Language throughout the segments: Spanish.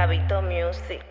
Clavito Music.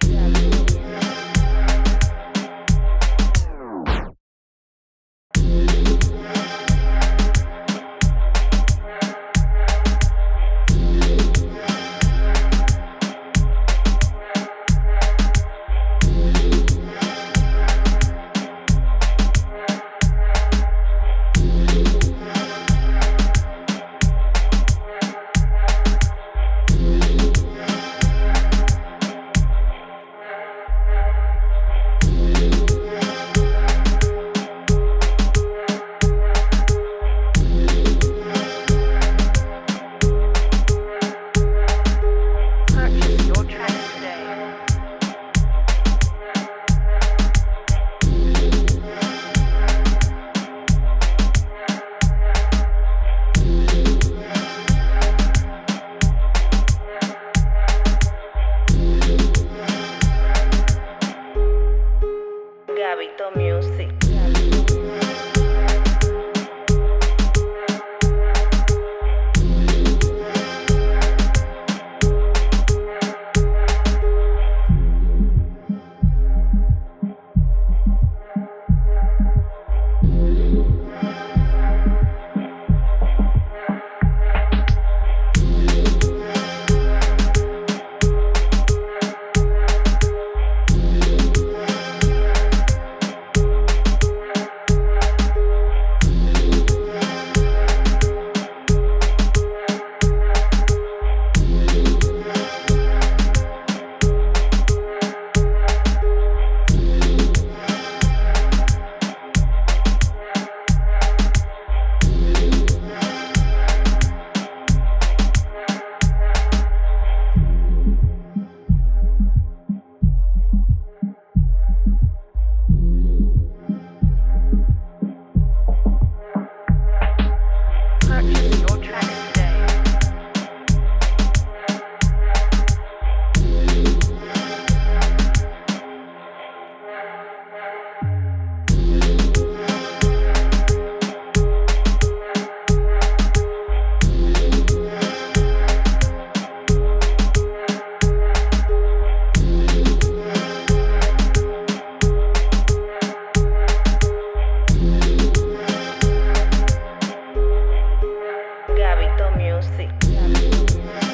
Gabito Music. music.